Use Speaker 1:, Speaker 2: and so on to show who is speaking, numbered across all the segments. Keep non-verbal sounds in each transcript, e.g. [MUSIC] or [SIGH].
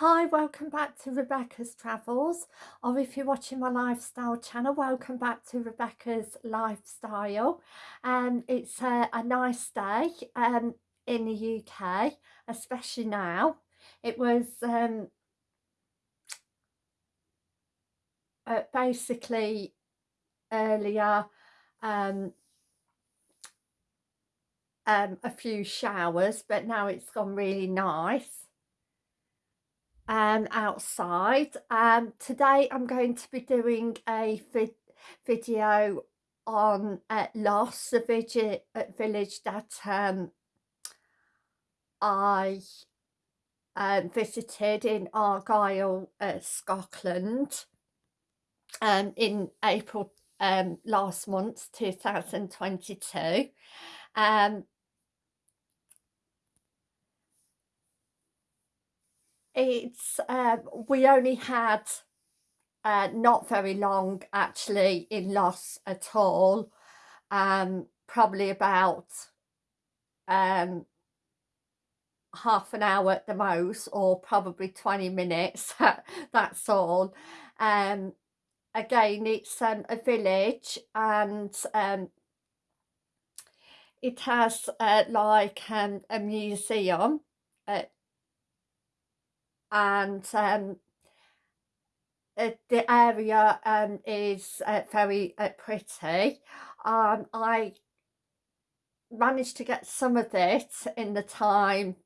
Speaker 1: Hi, welcome back to Rebecca's Travels, or if you're watching my lifestyle channel, welcome back to Rebecca's Lifestyle. Um, it's a, a nice day um, in the UK, especially now. It was um, uh, basically earlier um, um, a few showers, but now it's gone really nice um, outside. Um, today I'm going to be doing a vid video on uh, Luss, village, uh, village that um, I um, visited in Argyll, uh, Scotland um, in April um, last month, 2022. Um, it's um, we only had uh, not very long actually in Luss at all um, probably about um, half an hour at the most or probably 20 minutes [LAUGHS] that's all. Um, again it's um, a village and um, it has uh, like um, a museum uh, and um, uh, the area um, is uh, very uh, pretty. Um, I managed to get some of it in the time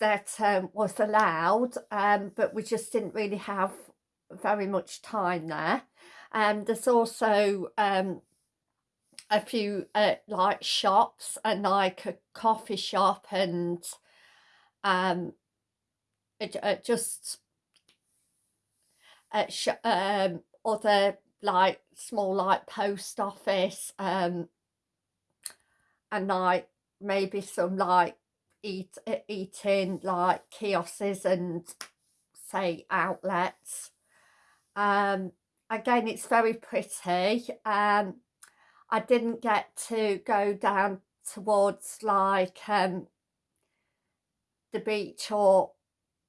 Speaker 1: that um, was allowed, um, but we just didn't really have very much time there. And um, there's also um, a few uh, like shops and like a coffee shop and um, it, uh, just uh, um, other like small like post office um, and like maybe some like eat uh, eating like kiosks and say outlets. Um again it's very pretty um i didn't get to go down towards like um the beach or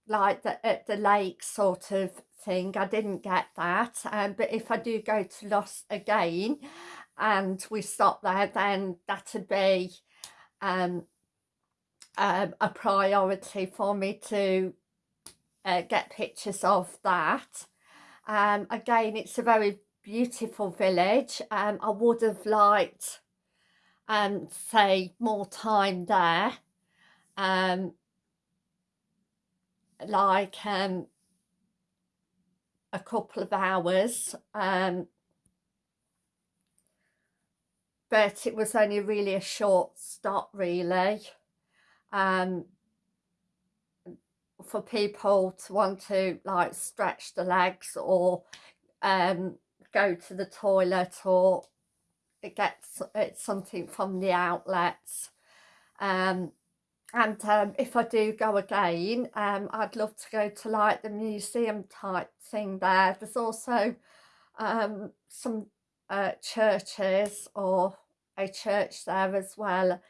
Speaker 1: like the, at the lake sort of thing. I didn't get that. Um, but if I do go to Luss again and we stop there, then that'd be um, um, a priority for me to uh, get pictures of that. Um, again, it's a very beautiful village. Um, I would have liked, um, say, more time there. Um, like um, a couple of hours um, but it was only really a short stop really um, for people to want to like stretch the legs or um, go to the toilet or get something from the outlets um, and um, if I do go again um, I'd love to go to like the museum type thing there. There's also um, some uh, churches or a church there as well.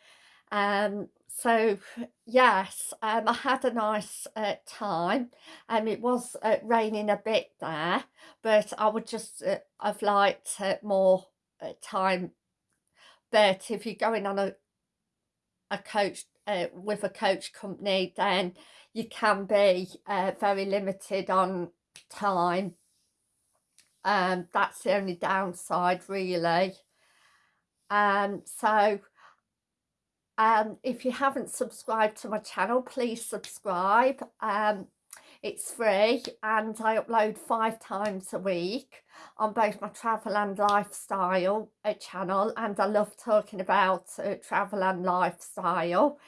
Speaker 1: Um, so yes um, I had a nice uh, time. And um, it was uh, raining a bit there but I would just uh, have liked uh, more uh, time. But if you're going on a a coach uh, with a coach company then you can be uh, very limited on time. Um that's the only downside really. Um so um if you haven't subscribed to my channel please subscribe. Um it's free and I upload five times a week on both my travel and lifestyle uh, channel and I love talking about uh, travel and lifestyle.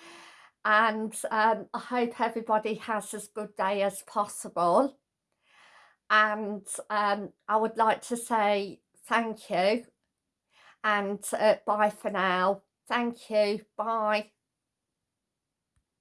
Speaker 1: And um, I hope everybody has as good day as possible. And um, I would like to say thank you. And uh, bye for now. Thank you. Bye